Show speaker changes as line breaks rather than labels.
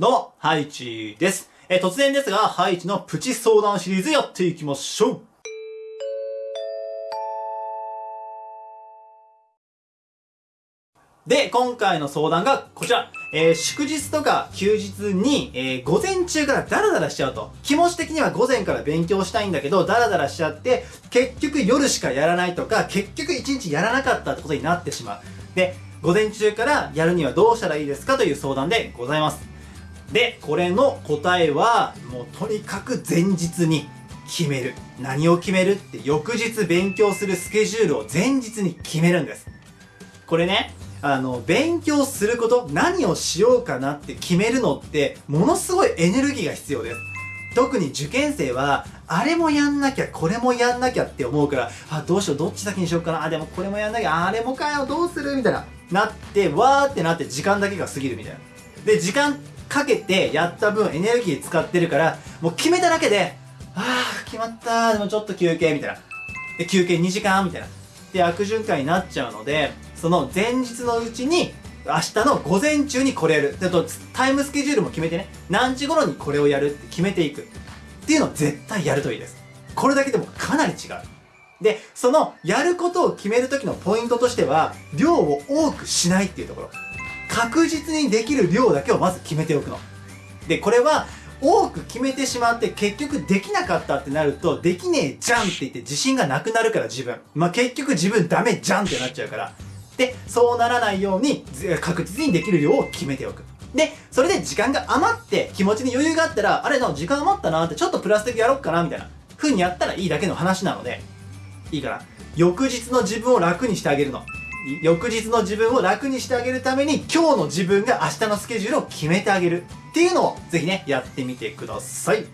どうも、ハイチです。えー突然ですが、ハイチのプチ相談シリーズやっていきましょう。で、今回の相談がこちら。えー祝日とか休日に、えー午前中からダラダラしちゃうと。気持ち的には午前から勉強したいんだけど、ダラダラしちゃって、結局夜しかやらないとか、結局一日やらなかったってことになってしまう。で、午前中からやるにはどうしたらいいですかという相談でございます。で、これの答えは、もうとにかく前日に決める。何を決めるって、翌日勉強するスケジュールを前日に決めるんです。これね、あの、勉強すること、何をしようかなって決めるのって、ものすごいエネルギーが必要です。特に受験生は、あれもやんなきゃ、これもやんなきゃって思うから、あ、どうしよう、どっち先にしようかな、あ、でもこれもやんなきゃ、あれもかよ、どうする？みたいな。なって、わーってなって時間だけが過ぎるみたいな。で、時間かけてやった分エネルギー使ってるから、もう決めただけで、あー、決まったでもちょっと休憩、みたいな。で、休憩2時間みたいな。で、悪循環になっちゃうので、その前日のうちに、明日の午前中にこれやる。で、と、タイムスケジュールも決めてね、何時頃にこれをやるって決めていく。っていうのを絶対やるといいです。これだけでもかなり違う。で、その、やることを決めるときのポイントとしては、量を多くしないっていうところ。確実にできる量だけをまず決めておくの。で、これは、多く決めてしまって結局できなかったってなると、できねえじゃんって言って自信がなくなるから自分。まあ、結局自分ダメじゃんってなっちゃうから。で、そうならないように確実にできる量を決めておく。で、それで時間が余って気持ちに余裕があったら、あれな、時間余ったなってちょっとプラス的やろっかなみたいな風にやったらいいだけの話なので、いいかな。翌日の自分を楽にしてあげるの。翌日の自分を楽にしてあげるために今日の自分が明日のスケジュールを決めてあげるっていうのをぜひね、やってみてください。